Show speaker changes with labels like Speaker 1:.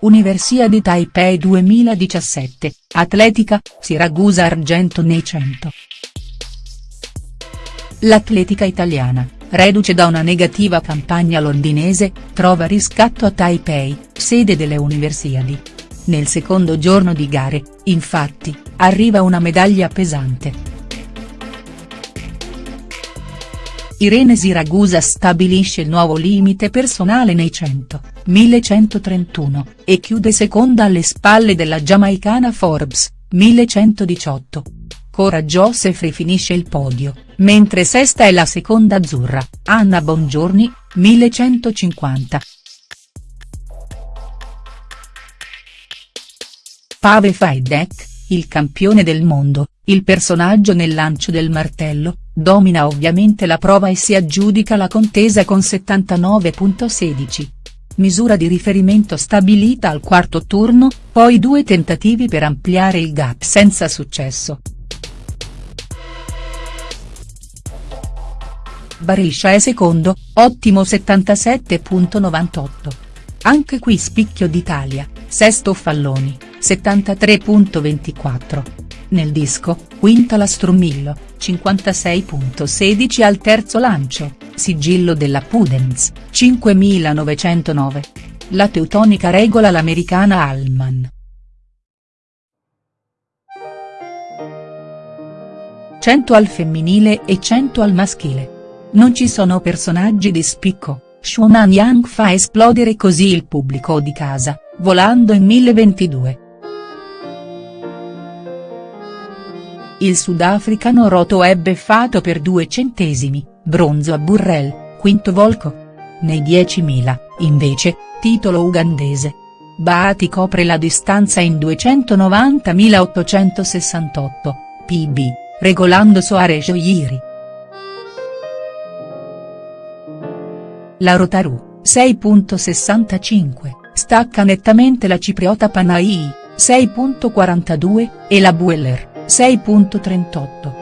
Speaker 1: Universiadi Taipei 2017, Atletica, Siragusa Argento nei 100. L'atletica italiana, reduce da una negativa campagna londinese, trova riscatto a Taipei, sede delle Universiadi. Nel secondo giorno di gare, infatti, arriva una medaglia pesante. Irene Siragusa stabilisce il nuovo limite personale nei 100, 1131, e chiude seconda alle spalle della giamaicana Forbes, 1118. Cora Joseph finisce il podio, mentre sesta è la seconda azzurra, Anna Bongiorni, 1150. Pavel Fajdek, il campione del mondo, il personaggio nel lancio del martello, domina ovviamente la prova e si aggiudica la contesa con 79.16. Misura di riferimento stabilita al quarto turno, poi due tentativi per ampliare il gap senza successo. Bariscia è secondo, ottimo 77.98. Anche qui spicchio d'Italia, sesto Falloni, 73.24. Nel disco, quinta la Strumillo, 56.16 al terzo lancio, sigillo della Pudens, 5909. La teutonica regola l'americana Allman. 100 al femminile e 100 al maschile. Non ci sono personaggi di spicco, Shunan Yang fa esplodere così il pubblico di casa, volando in 1022. Il sudafricano Roto è beffato per due centesimi, bronzo a Burrell, quinto Volco. Nei 10.000, invece, titolo ugandese. Baati copre la distanza in 290.868, pb, regolando Soares Oiri. La Rotaru, 6.65, stacca nettamente la cipriota Panai, 6.42, e la Bueller, 6.38.